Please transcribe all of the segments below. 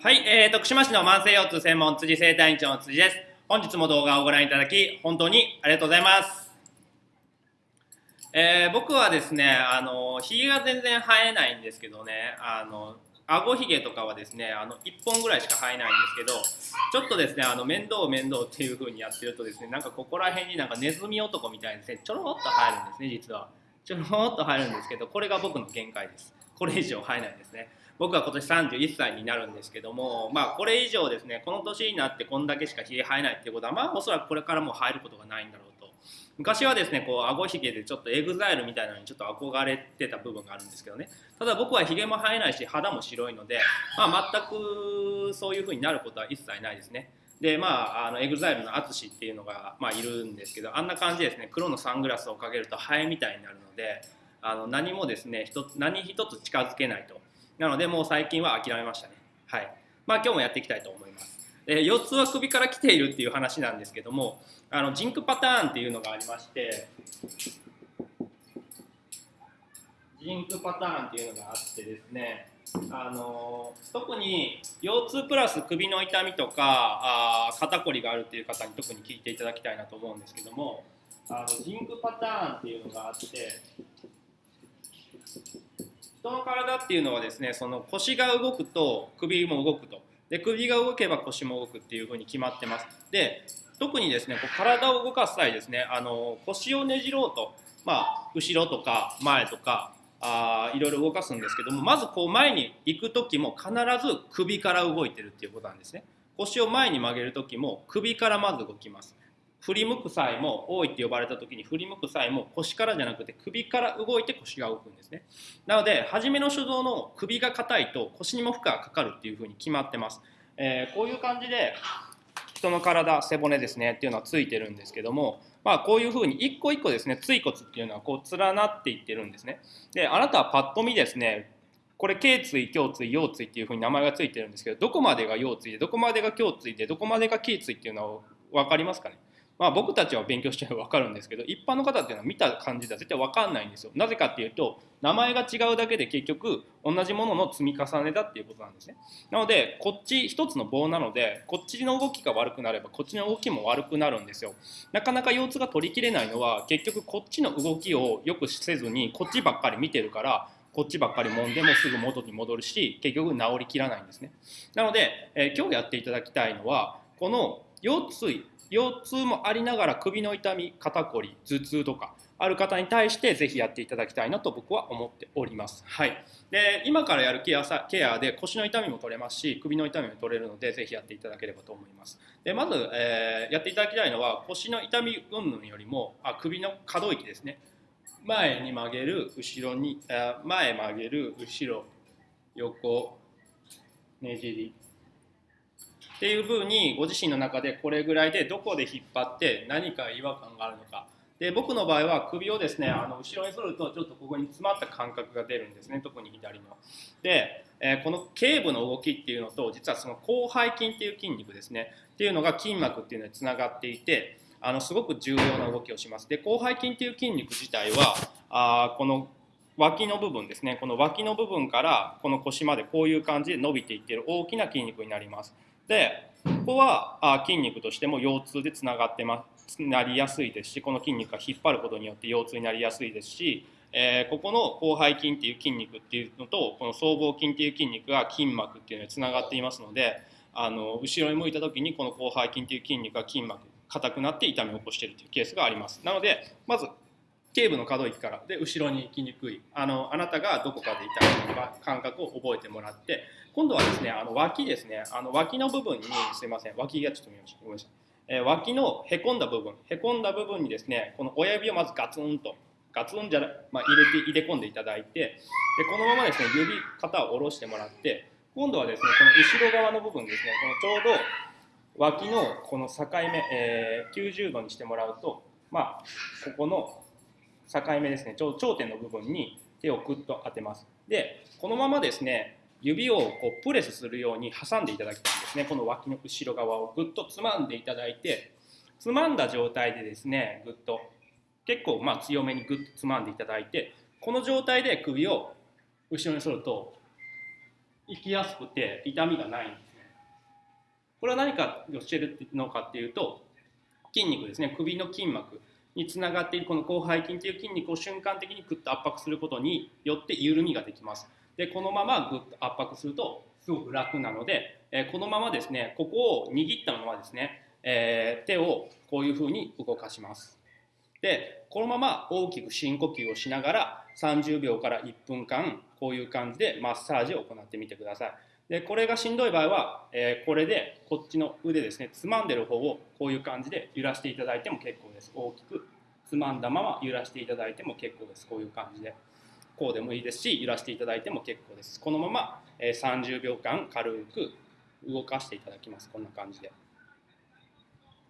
はい、えー、徳島市の慢性腰痛専門辻生体院長の辻です。本日も動画をご覧いただき、本当にありがとうございます。えー、僕はですね、あの、髭が全然生えないんですけどね、あの、顎ひげとかはですね、あの、1本ぐらいしか生えないんですけど、ちょっとですね、あの、面倒面倒っていう風にやってるとですね、なんかここら辺になんかネズミ男みたいにですね、ちょろっと生えるんですね、実は。ちょろっと生えるんですけど、これが僕の限界です。これ以上生えないですね。僕は今年31歳になるんですけども、まあ、これ以上ですねこの年になってこんだけしかひげ生えないっていうことはまあおそらくこれからも生えることがないんだろうと。昔はですねこう顎ひげでちょっと EXILE みたいなのにちょっと憧れてた部分があるんですけどね。ただ僕はひげも生えないし肌も白いので、まあ、全くそういう風になることは一切ないですね。でまああの EXILE の ATSUSHI っていうのが、まあ、いるんですけどあんな感じですね。黒のサングラスをかけるとハエみたいになるのであの何もですね一つ何一つ近づけないとなのでもう最近は諦めましたね。はい。まあ今日もやっていきたいと思います。え腰痛は首から来ているっていう話なんですけども、あのジンクパターンっていうのがありまして、ジンクパターンっていうのがあってですね、あの特に腰痛プラス首の痛みとかあ肩こりがあるっていう方に特に聞いていただきたいなと思うんですけどもあのジンクパターンっていうのがあって人の体っていうのはですねその腰が動くと首も動くと。で首が動けば腰も動くっていうふうに決まってます。で特にですねこう体を動かす際ですねあの腰をねじろうと、まあ、後ろとか前とかあいろいろ動かすんですけどもまずこう前に行く時も必ず首から動いてるっていうことなんですね。腰を前に曲げる時も首からまず動きます。振り向く際も多いって呼ばれた時に振り向く際も腰からじゃなくて首から動いて腰が動くんですね。なので初めの初動の首が硬いと腰にも負荷がかかるっていうふうに決まってます、えー、こういう感じで人の体背骨ですねっていうのはついてるんですけどもまあこういうふうに一個一個ですね椎骨っていうのはこう連なっていってるんですね。であなたはパッと見ですねこれ頸椎胸椎腰椎っていうふうに名前がついてるんですけどどこまでが腰椎でどこまでが胸椎でどこまでが頸椎っていうのは分かりますかね？まあ、僕たちは勉強してれば分かるんですけど一般の方っていうのは見た感じでは絶対分かんないんですよ。なぜかっていうと名前が違うだけで結局同じものの積み重ねだっていうことなんですね。なのでこっち一つの棒なのでこっちの動きが悪くなればこっちの動きも悪くなるんですよ。なかなか腰痛が取りきれないのは結局こっちの動きをよくせずにこっちばっかり見てるからこっちばっかり揉んでもすぐ元に戻るし結局治りきらないんですね。なので、えー、今日やっていただきたいのはこの腰椎腰痛もありながら首の痛み肩こり頭痛とかある方に対してぜひやっていただきたいなと僕は思っております。はい、で今からやるケアケアで腰の痛みも取れますし首の痛みも取れるのでぜひやっていただければと思います。でまず、えー、やっていただきたいのは腰の痛み云々よりもあ首の可動域ですね前に曲げる後ろに前曲げる後ろ横ねじりっていうふうにご自身の中でこれぐらいでどこで引っ張って何か違和感があるのかで僕の場合は首をですねあの後ろに反るとちょっとここに詰まった感覚が出るんですね特に左の。で、えー、この頸部の動きっていうのと実はその広背筋っていう筋肉ですねっていうのが筋膜っていうのにつながっていてあのすごく重要な動きをします。で広背筋っていう筋肉自体はあこの脇の部分ですねこの脇の部分からこの腰までこういう感じで伸びていってる大きな筋肉になります。でここはあ筋肉としても腰痛でつながってますなりやすいですしこの筋肉が引っ張ることによって腰痛になりやすいですし、えー、ここの広背筋っていう筋肉っていうのとこの僧帽筋っていう筋肉が筋膜っていうのにつながっていますのであの後ろに向いた時にこの広背筋っていう筋肉が筋膜硬くなって痛みを起こしているというケースがあります。なのでまず頸部の可動域から。で後ろに行きにくい。あのあなたがどこかで痛いのか感覚を覚えてもらって。今度はですねあの脇ですね。あの脇の部分にすいません。脇がちょっと見ましたごめんなさい、えー、脇のへこんだ部分。へこんだ部分にですねこの親指をまずガツンと。ガツンじゃまあ、入れて入れ込んでいただいて。でこのままですね指肩を下ろしてもらって。今度はですねこの後ろ側の部分ですね。このちょうど脇のこの境目、えー、90度にしてもらうと。まあここの境目ですね。頂点の部分に手をグッと当てます。でこのままですね指をこうプレスするように挟んでいただきたいんですね。この脇の後ろ側をぐっとつまんでいただいてつまんだ状態でですねぐっと結構まあ強めにぐっとつまんでいただいてこの状態で首を後ろに反ると行きやすくて痛みがないんですね。これは何かをしてるのかっていうと筋肉ですね。首の筋膜。につながっているこの広背筋という筋肉を瞬間的にグッと圧迫することによって緩みができます。でこのままグッと圧迫するとすごく楽なので、えー、このままですねここを握ったままですね、えー、手をこういうふうに動かします。でこのまま大きく深呼吸をしながら30秒から1分間こういう感じでマッサージを行ってみてください。でこれがしんどい場合は、えー、これでこっちの腕ですねつまんでる方をこういう感じで揺らしていただいても結構です。大きくつまんだまま揺らしていただいても結構です。こういう感じで。こうでもいいですし揺らしていただいても結構です。このまま、えー、30秒間軽く動かしていただきます。こんな感じで。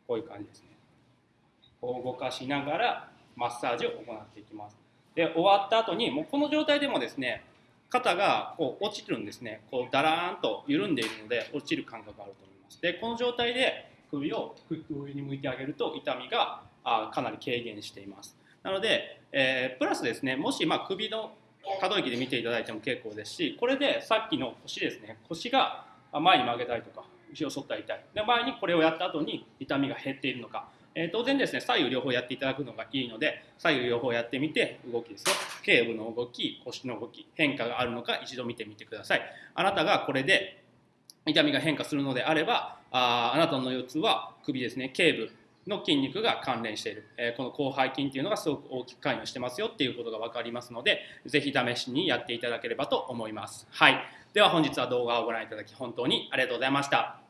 こういう感じですね。こう動かしながらマッサージを行っていきます。で終わった後にもうこの状態でもですね肩がこう落ちるんですね。こうだらーんと緩んでいるので落ちる感覚があると思います。でこの状態で首をクッと上に向いてあげると痛みがあかなり軽減しています。なので、えー、プラスですねもしま首の可動域で見ていただいても結構ですしこれでさっきの腰ですね腰が前に曲げたりとか後ろ反ったり痛い。で前にこれをやった後に痛みが減っているのかえ、当然ですね左右両方やっていただくのがいいので左右両方やってみて動きですね。頸部の動き腰の動き変化があるのか一度見てみてください。あなたがこれで痛みが変化するのであればああなたの腰痛は首ですね頸部の筋肉が関連している、え、この広背筋っていうのがすごく大きく関与してますよっていうことが分かりますので是非試しにやっていただければと思います。はい。では本日は動画をご覧いただき本当にありがとうございました。